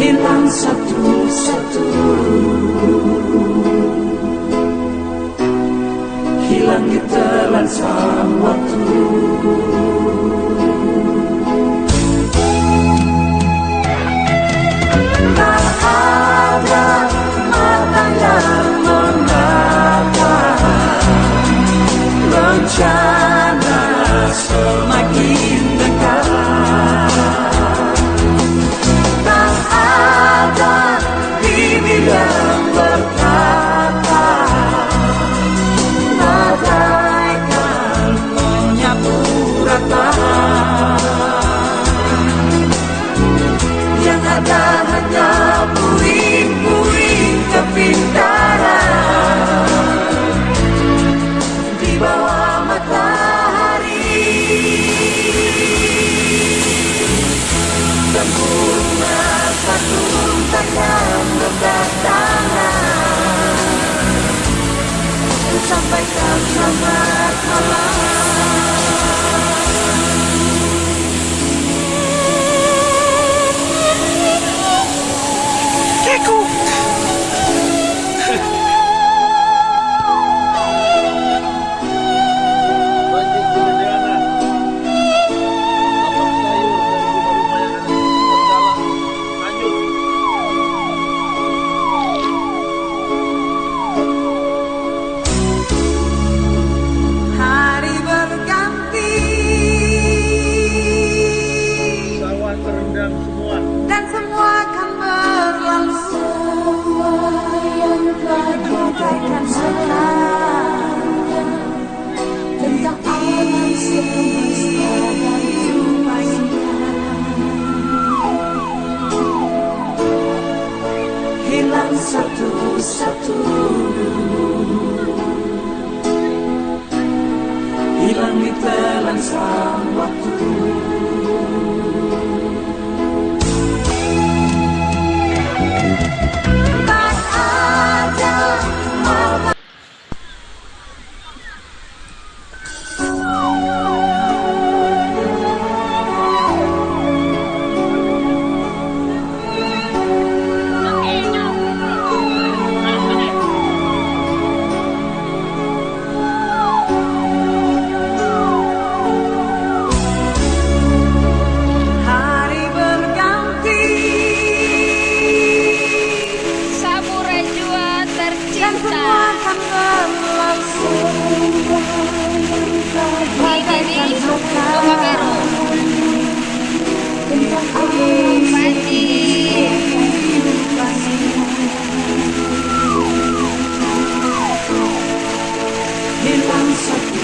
hilang satu-satu Hilang ditelan sang waktu Tak ada mata yang mengatakan Rencana semua come back, come back. hilang ditelan sang waktu He wants